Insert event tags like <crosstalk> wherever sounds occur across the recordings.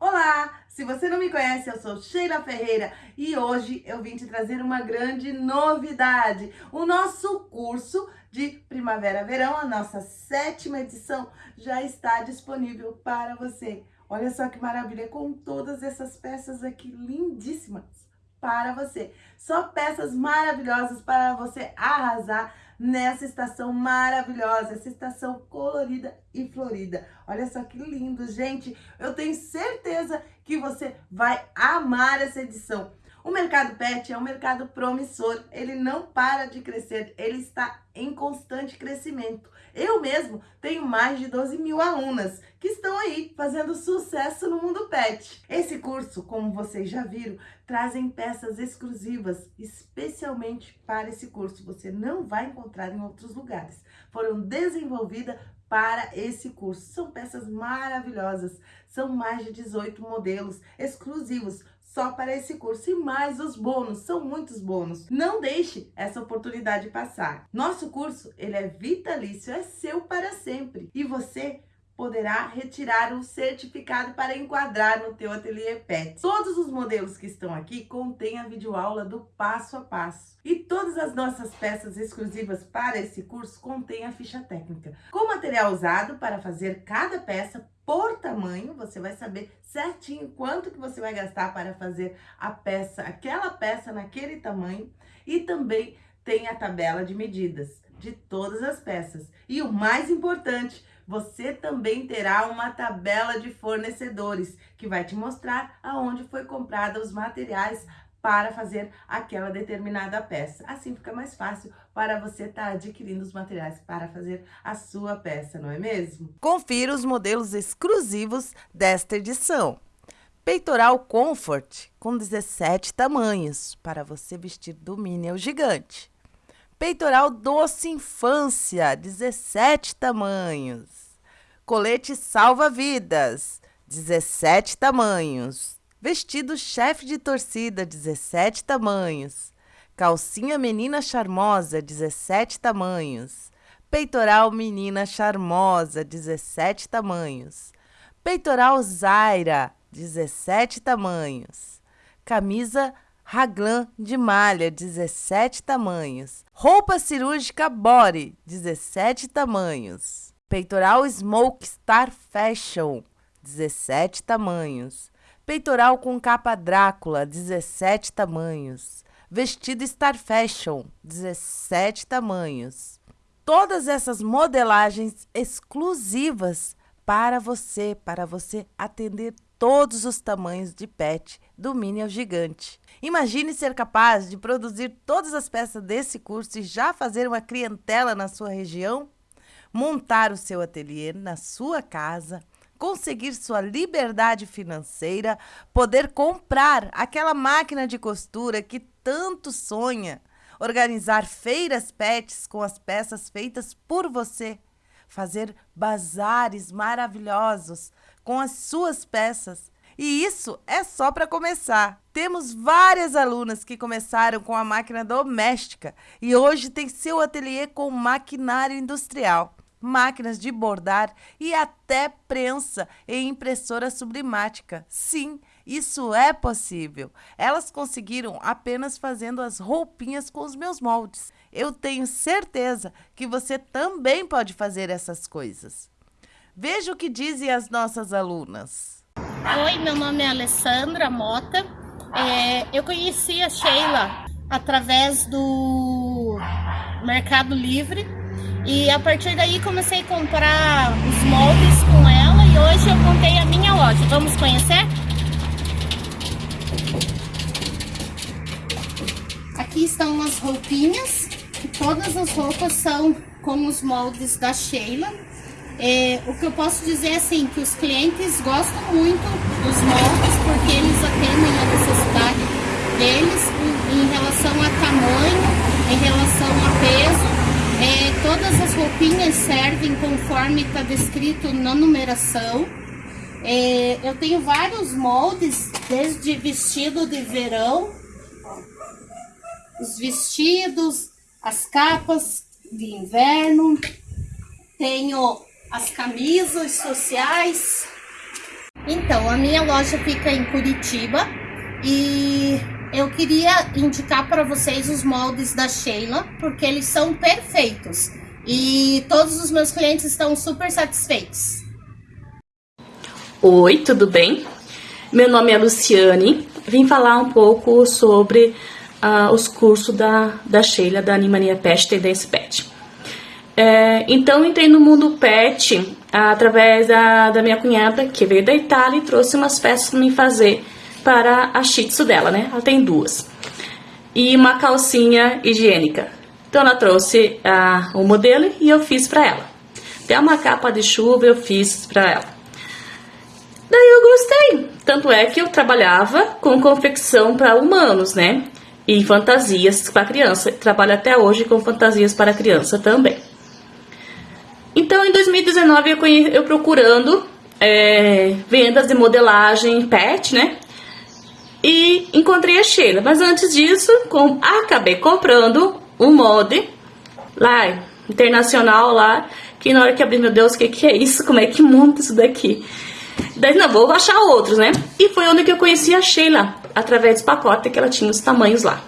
Olá! Se você não me conhece, eu sou Sheila Ferreira e hoje eu vim te trazer uma grande novidade. O nosso curso de Primavera-Verão, a nossa sétima edição, já está disponível para você. Olha só que maravilha, com todas essas peças aqui lindíssimas para você. Só peças maravilhosas para você arrasar nessa estação maravilhosa, essa estação colorida e florida. Olha só que lindo, gente. Eu tenho certeza que você vai amar essa edição. O mercado pet é um mercado promissor, ele não para de crescer, ele está em constante crescimento. Eu mesmo tenho mais de 12 mil alunas que estão aí fazendo sucesso no mundo pet. Esse curso, como vocês já viram, trazem peças exclusivas, especialmente para esse curso. Você não vai encontrar em outros lugares. Foram desenvolvidas para esse curso. São peças maravilhosas, são mais de 18 modelos exclusivos só para esse curso e mais os bônus, são muitos bônus. Não deixe essa oportunidade passar. Nosso curso, ele é vitalício, é seu para sempre e você poderá retirar um certificado para enquadrar no teu ateliê PET. Todos os modelos que estão aqui contêm a videoaula do passo a passo. E todas as nossas peças exclusivas para esse curso contêm a ficha técnica. Com material usado para fazer cada peça por tamanho, você vai saber certinho quanto que você vai gastar para fazer a peça, aquela peça naquele tamanho. E também tem a tabela de medidas de todas as peças. E o mais importante, você também terá uma tabela de fornecedores que vai te mostrar aonde foi comprada os materiais para fazer aquela determinada peça. Assim fica mais fácil para você estar tá adquirindo os materiais para fazer a sua peça, não é mesmo? Confira os modelos exclusivos desta edição. Peitoral Comfort com 17 tamanhos para você vestir do mini ao gigante. Peitoral Doce Infância, 17 tamanhos. Colete salva-vidas, 17 tamanhos. Vestido chefe de torcida, 17 tamanhos. Calcinha menina charmosa, 17 tamanhos. Peitoral menina charmosa, 17 tamanhos. Peitoral Zaira, 17 tamanhos. Camisa Raglan de malha, 17 tamanhos. Roupa cirúrgica Body, 17 tamanhos. Peitoral Smoke Star Fashion, 17 tamanhos. Peitoral com capa Drácula, 17 tamanhos. Vestido Star Fashion, 17 tamanhos. Todas essas modelagens exclusivas para você, para você atender todos os tamanhos de pet, do mini ao gigante. Imagine ser capaz de produzir todas as peças desse curso e já fazer uma clientela na sua região? Montar o seu ateliê na sua casa, conseguir sua liberdade financeira, poder comprar aquela máquina de costura que tanto sonha, organizar feiras pets com as peças feitas por você, fazer bazares maravilhosos com as suas peças. E isso é só para começar. Temos várias alunas que começaram com a máquina doméstica e hoje tem seu ateliê com maquinário industrial máquinas de bordar e até prensa e impressora sublimática. Sim, isso é possível. Elas conseguiram apenas fazendo as roupinhas com os meus moldes. Eu tenho certeza que você também pode fazer essas coisas. Veja o que dizem as nossas alunas. Oi, meu nome é Alessandra Mota. É, eu conheci a Sheila através do Mercado Livre e a partir daí comecei a comprar os moldes com ela e hoje eu montei a minha loja. Vamos conhecer? Aqui estão as roupinhas. Todas as roupas são com os moldes da Sheila. É, o que eu posso dizer é assim, que os clientes gostam muito dos moldes porque eles atendem a necessidade deles em, relação a tamanho, em relação a peso todas as roupinhas servem conforme está descrito na numeração. É, eu tenho vários moldes, desde vestido de verão, os vestidos, as capas de inverno, tenho as camisas sociais, Então, a minha loja fica em Curitiba e eu queria indicar para vocês os moldes da Sheila, porque eles são perfeitos e todos os meus clientes estão super satisfeitos. Oi, tudo bem? Meu nome é Luciane, vim falar um pouco sobre uh, os cursos da, da Sheila, da Animania Pet Tendência Pet. É, então entrei no mundo pet através da, da minha cunhada, que veio da Itália e trouxe umas peças para me fazer para a shih tzu dela, né? Ela tem duas. E uma calcinha higiênica. Então ela trouxe uh, o modelo e eu fiz para ela. Até uma capa de chuva eu fiz para ela. Daí eu gostei. Tanto é que eu trabalhava com confecção para humanos, né? E fantasias para criança. Trabalho até hoje com fantasias para criança também. Então, em 2019, eu, eu procurando é, vendas de modelagem pet, né? E encontrei a Sheila. Mas antes disso, com, acabei comprando um molde lá, internacional lá, que na hora que abri, meu Deus, o que, que é isso? Como é que monta isso daqui? Daí, não, vou achar outros, né? E foi onde que eu conheci a Sheila, através desse pacote que ela tinha os tamanhos lá.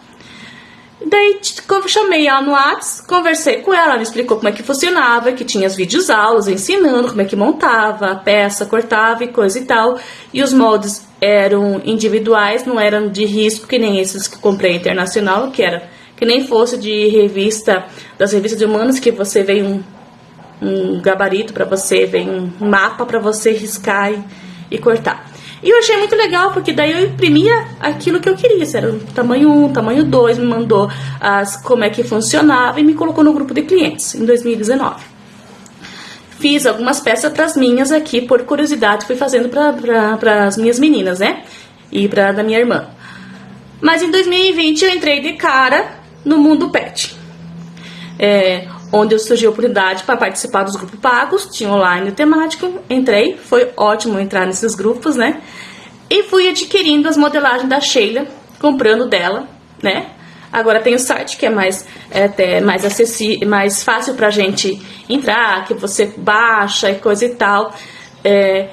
Daí chamei ela no WhatsApp, conversei com ela, ela me explicou como é que funcionava, que tinha as vídeos aulas ensinando como é que montava a peça, cortava e coisa e tal. E os moldes eram individuais, não eram de risco que nem esses que comprei internacional, que era que nem fosse de revista, das revistas de humanos que você vem um, um gabarito para você, vem um mapa para você riscar e, e cortar. E eu achei muito legal, porque daí eu imprimia aquilo que eu queria. Se era tamanho 1, tamanho 2, me mandou as, como é que funcionava e me colocou no grupo de clientes em 2019. Fiz algumas peças para as minhas aqui, por curiosidade, fui fazendo para as minhas meninas, né? E para da minha irmã. Mas em 2020 eu entrei de cara no mundo pet. É, onde eu surgiu a oportunidade para participar dos grupos pagos, tinha online temático, entrei, foi ótimo entrar nesses grupos, né? E fui adquirindo as modelagens da Sheila, comprando dela, né? Agora tem o site que é mais, é, até mais acessível, mais fácil pra gente entrar, que você baixa e coisa e tal. É,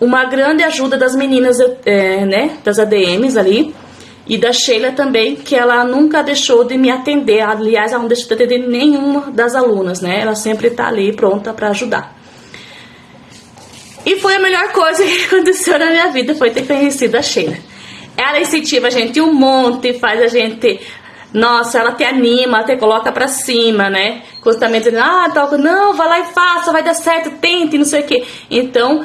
uma grande ajuda das meninas, é, né, das ADMs ali, e da Sheila também, que ela nunca deixou de me atender. Aliás, ela não deixou de atender nenhuma das alunas, né? Ela sempre tá ali pronta para ajudar. E foi a melhor coisa <laughs> que aconteceu na minha vida, foi ter conhecido a Sheila. Ela incentiva a gente um monte, faz a gente... Nossa, ela te anima, te coloca pra cima, né? Constantemente dizendo, ah, toca, não, vai lá e faça, vai dar certo, tente, não sei o quê. Então,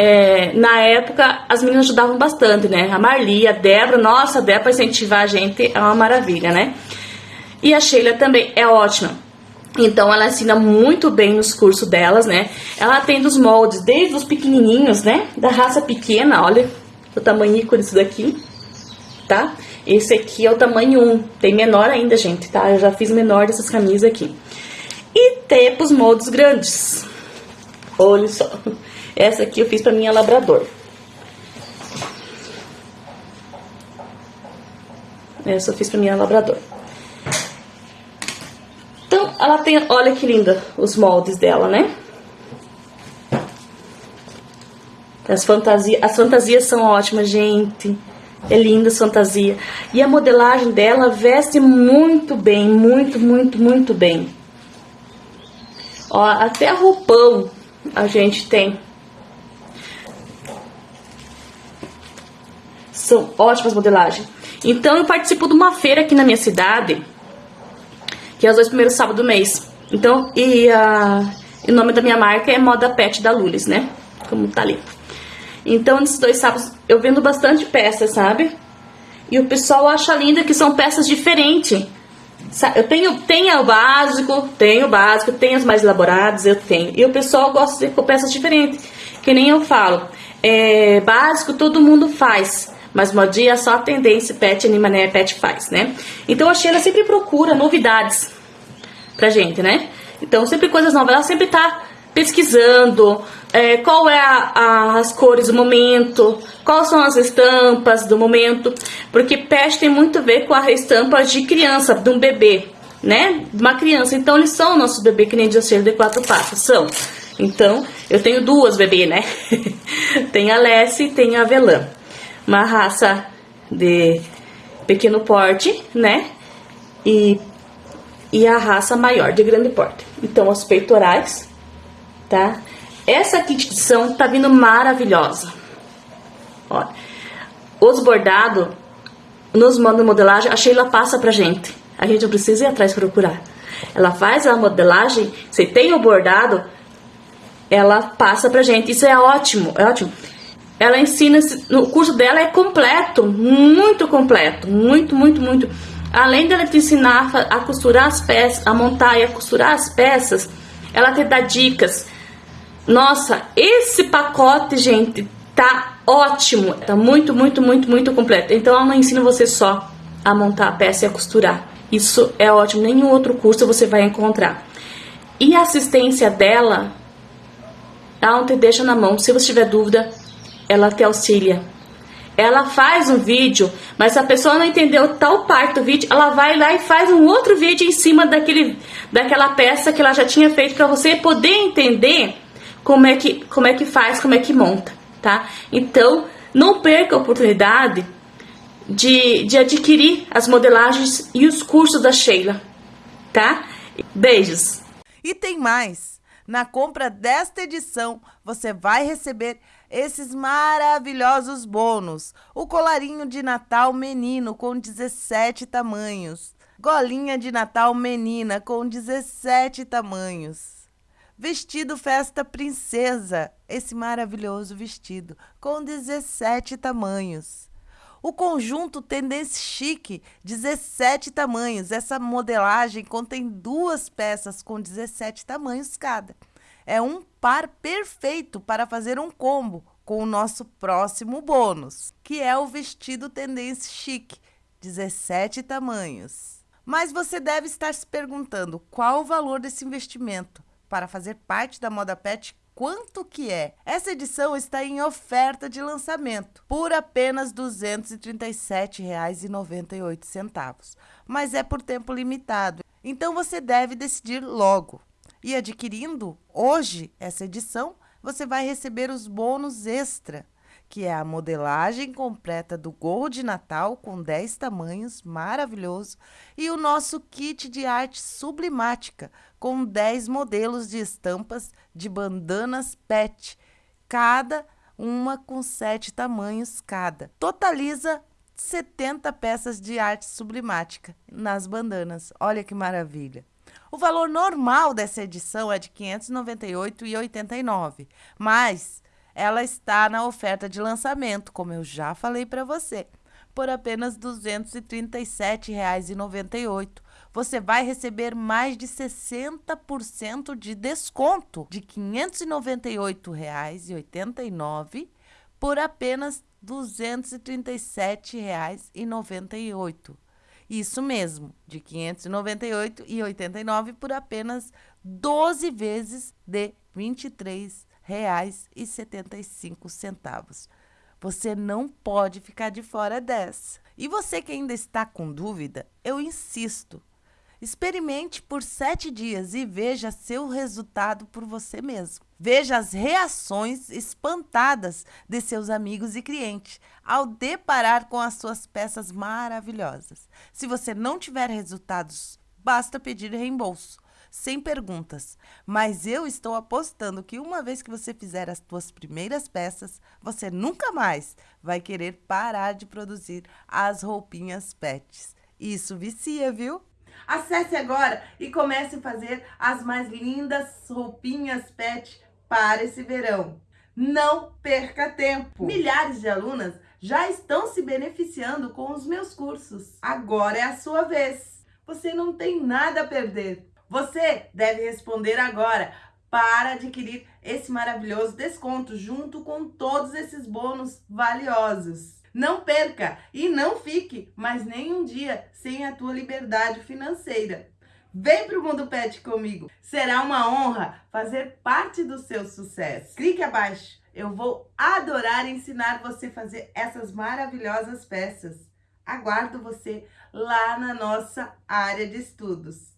é, na época, as meninas ajudavam bastante, né? A Marli, a Débora, nossa, a Débora incentivar a gente é uma maravilha, né? E a Sheila também é ótima. Então, ela ensina muito bem nos cursos delas, né? Ela tem dos moldes, desde os pequenininhos, né? Da raça pequena, olha o tamanho disso daqui, tá? Esse aqui é o tamanho 1, tem menor ainda, gente, tá? Eu já fiz menor dessas camisas aqui. E tem os moldes grandes. Olha só. Essa aqui eu fiz pra minha labrador. Essa eu fiz pra minha labrador. Então, ela tem, olha que linda os moldes dela, né? As fantasias, as fantasias são ótimas, gente. É linda as fantasias. E a modelagem dela veste muito bem, muito, muito, muito bem. Ó, até roupão a gente tem. São ótimas modelagens. Então eu participo de uma feira aqui na minha cidade, que é os dois primeiros sábados do mês. Então, e a, o nome da minha marca é Moda Pet da Lulis, né? Como tá ali. Então, nesses dois sábados eu vendo bastante peças, sabe? E o pessoal acha linda que são peças diferentes. Eu tenho, tenho o básico, tenho o básico, tenho as mais elaboradas, eu tenho. E o pessoal gosta de peças diferentes. Que nem eu falo. É, básico todo mundo faz. Mas modinha é só a tendência pet animané pet faz, né? Então a Sheila sempre procura novidades pra gente, né? Então sempre coisas novas, ela sempre tá pesquisando é, qual é a, a, as cores do momento, quais são as estampas do momento, porque pet tem muito a ver com a estampa de criança, de um bebê, né? De uma criança. Então eles são o nosso bebê, que nem de de quatro patas, são. Então, eu tenho duas bebê, né? <laughs> tem a Lessie e tem a Velã. Uma raça de pequeno porte, né? E, e a raça maior, de grande porte. Então, os peitorais, tá? Essa kitição tá vindo maravilhosa. Olha, os bordados, nos de modelagem, a Sheila passa pra gente. A gente não precisa ir atrás procurar. Ela faz a modelagem, se tem o bordado, ela passa pra gente. Isso é ótimo, é ótimo. Ela ensina, o curso dela é completo, muito completo, muito, muito, muito. Além dela te ensinar a costurar as peças, a montar e a costurar as peças, ela te dá dicas. Nossa, esse pacote, gente, tá ótimo, tá muito, muito, muito, muito completo. Então ela não ensina você só a montar a peça e a costurar. Isso é ótimo, nenhum outro curso você vai encontrar. E a assistência dela, ela não te deixa na mão. Se você tiver dúvida, ela te auxilia. Ela faz um vídeo, mas se a pessoa não entendeu tal parte do vídeo, ela vai lá e faz um outro vídeo em cima daquele, daquela peça que ela já tinha feito para você poder entender como é que como é que faz, como é que monta, tá? Então, não perca a oportunidade de, de adquirir as modelagens e os cursos da Sheila, tá? Beijos! E tem mais! Na compra desta edição, você vai receber esses maravilhosos bônus. O colarinho de Natal menino com 17 tamanhos. Golinha de Natal menina com 17 tamanhos. Vestido festa princesa, esse maravilhoso vestido com 17 tamanhos. O conjunto Tendência Chique, 17 tamanhos. Essa modelagem contém duas peças com 17 tamanhos cada. É um par perfeito para fazer um combo com o nosso próximo bônus, que é o vestido Tendência Chique, 17 tamanhos. Mas você deve estar se perguntando qual o valor desse investimento para fazer parte da Moda Pet quanto que é. Essa edição está em oferta de lançamento por apenas R$ 237,98, mas é por tempo limitado. Então você deve decidir logo. E adquirindo hoje essa edição, você vai receber os bônus extra que é a modelagem completa do gorro de Natal com 10 tamanhos, maravilhoso, e o nosso kit de arte sublimática com 10 modelos de estampas de bandanas PET, cada uma com 7 tamanhos cada. Totaliza 70 peças de arte sublimática nas bandanas. Olha que maravilha! O valor normal dessa edição é de R$ 598,89, mas ela está na oferta de lançamento, como eu já falei para você, por apenas R$ 237,98. Você vai receber mais de 60% de desconto de R$ 598,89 por apenas R$ 237,98. Isso mesmo, de R$ 598,89 por apenas 12 vezes de 23,00 reais e setenta e cinco centavos. Você não pode ficar de fora dessa. E você que ainda está com dúvida, eu insisto. Experimente por sete dias e veja seu resultado por você mesmo. Veja as reações espantadas de seus amigos e clientes ao deparar com as suas peças maravilhosas. Se você não tiver resultados, basta pedir reembolso sem perguntas. Mas eu estou apostando que uma vez que você fizer as suas primeiras peças, você nunca mais vai querer parar de produzir as roupinhas pets. Isso vicia, viu? Acesse agora e comece a fazer as mais lindas roupinhas pet para esse verão. Não perca tempo! Milhares de alunas já estão se beneficiando com os meus cursos. Agora é a sua vez. Você não tem nada a perder. Você deve responder agora para adquirir esse maravilhoso desconto junto com todos esses bônus valiosos. Não perca e não fique mais nem um dia sem a tua liberdade financeira. Vem para o Mundo Pet comigo. Será uma honra fazer parte do seu sucesso. Clique abaixo. Eu vou adorar ensinar você a fazer essas maravilhosas peças. Aguardo você lá na nossa área de estudos.